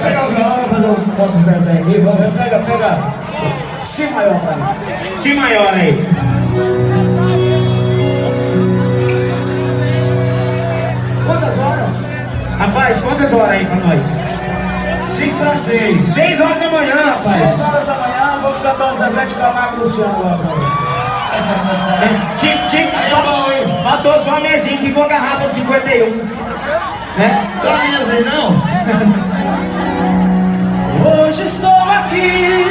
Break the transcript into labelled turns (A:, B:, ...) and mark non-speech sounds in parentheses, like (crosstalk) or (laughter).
A: pegar o violão e fazer os pontos Zezé aqui, vamos.
B: Pega, pega.
A: Si maior mim.
B: Si maior aí.
A: Quantas horas?
B: Rapaz, quantas horas aí pra nós?
A: 5 para 6.
B: 6 horas da manhã, rapaz.
A: 6 horas da manhã, vamos cantar o Zezé de Camargo e Luciano.
B: Chico, (laughs) Chico,
A: Aí é bom, hein?
B: matou só uma mesinha que com a garrafa 51. Né?
A: Pra mim assim, não. Hoje estou aqui